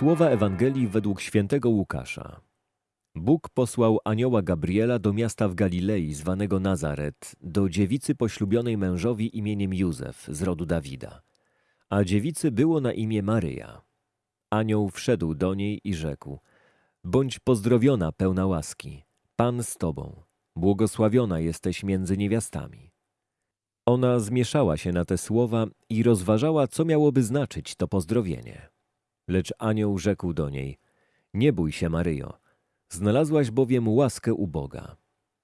Słowa Ewangelii według świętego Łukasza. Bóg posłał anioła Gabriela do miasta w Galilei zwanego Nazaret, do dziewicy poślubionej mężowi imieniem Józef z rodu Dawida. A dziewicy było na imię Maryja. Anioł wszedł do niej i rzekł: Bądź pozdrowiona, pełna łaski, Pan z tobą, błogosławiona jesteś między niewiastami. Ona zmieszała się na te słowa i rozważała, co miałoby znaczyć to pozdrowienie. Lecz anioł rzekł do niej: Nie bój się, Maryjo, znalazłaś bowiem łaskę u Boga.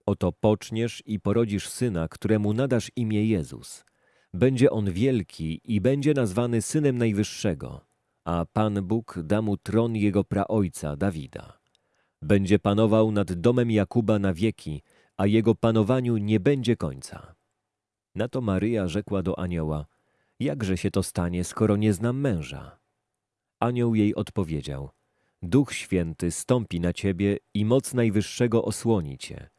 Oto poczniesz i porodzisz syna, któremu nadasz imię Jezus. Będzie on wielki i będzie nazwany synem Najwyższego, a Pan Bóg da mu tron jego praojca Dawida. Będzie panował nad domem Jakuba na wieki, a jego panowaniu nie będzie końca. Na to Maryja rzekła do anioła: Jakże się to stanie, skoro nie znam męża? Anioł jej odpowiedział: Duch Święty stąpi na ciebie i moc Najwyższego osłoni cię.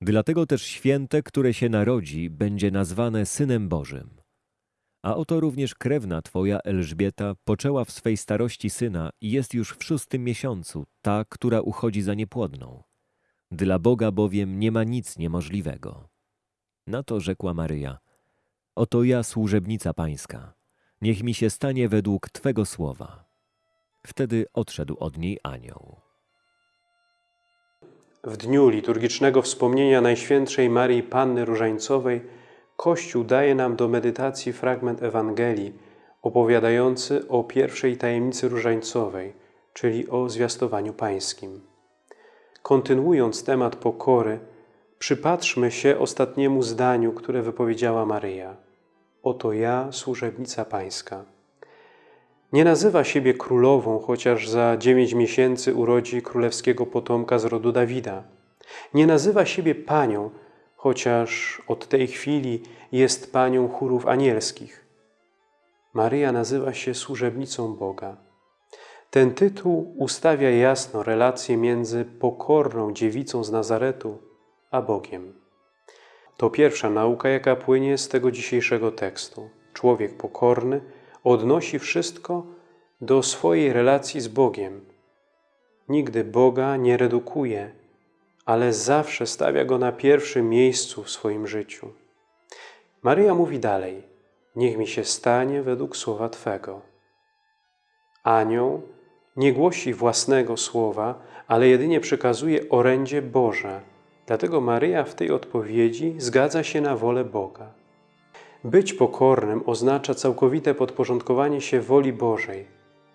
Dlatego też święte, które się narodzi, będzie nazwane Synem Bożym. A oto również krewna twoja Elżbieta poczęła w swej starości syna i jest już w szóstym miesiącu, ta, która uchodzi za niepłodną. Dla Boga bowiem nie ma nic niemożliwego. Na to rzekła Maryja: Oto ja, służebnica pańska, niech mi się stanie według twego słowa. Wtedy odszedł od niej anioł. W dniu liturgicznego wspomnienia Najświętszej Marii Panny Różańcowej Kościół daje nam do medytacji fragment Ewangelii opowiadający o pierwszej tajemnicy różańcowej, czyli o zwiastowaniu pańskim. Kontynuując temat pokory, przypatrzmy się ostatniemu zdaniu, które wypowiedziała Maryja. Oto ja, służebnica pańska. Nie nazywa siebie królową, chociaż za dziewięć miesięcy urodzi królewskiego potomka z rodu Dawida. Nie nazywa siebie panią, chociaż od tej chwili jest panią chórów anielskich. Maryja nazywa się służebnicą Boga. Ten tytuł ustawia jasno relację między pokorną dziewicą z Nazaretu a Bogiem. To pierwsza nauka, jaka płynie z tego dzisiejszego tekstu. Człowiek pokorny odnosi wszystko do swojej relacji z Bogiem. Nigdy Boga nie redukuje, ale zawsze stawia Go na pierwszym miejscu w swoim życiu. Maryja mówi dalej, niech mi się stanie według słowa Twego. Anioł nie głosi własnego słowa, ale jedynie przekazuje orędzie Boże. Dlatego Maryja w tej odpowiedzi zgadza się na wolę Boga. Być pokornym oznacza całkowite podporządkowanie się woli Bożej,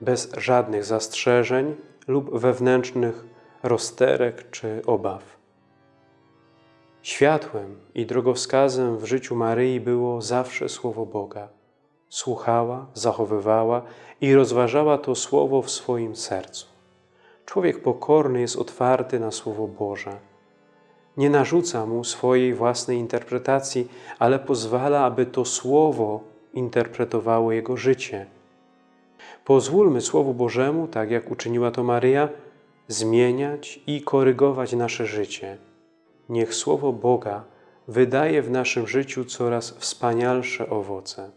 bez żadnych zastrzeżeń lub wewnętrznych rozterek czy obaw. Światłem i drogowskazem w życiu Maryi było zawsze Słowo Boga. Słuchała, zachowywała i rozważała to Słowo w swoim sercu. Człowiek pokorny jest otwarty na Słowo Boże. Nie narzuca mu swojej własnej interpretacji, ale pozwala, aby to Słowo interpretowało jego życie. Pozwólmy Słowu Bożemu, tak jak uczyniła to Maryja, zmieniać i korygować nasze życie. Niech Słowo Boga wydaje w naszym życiu coraz wspanialsze owoce.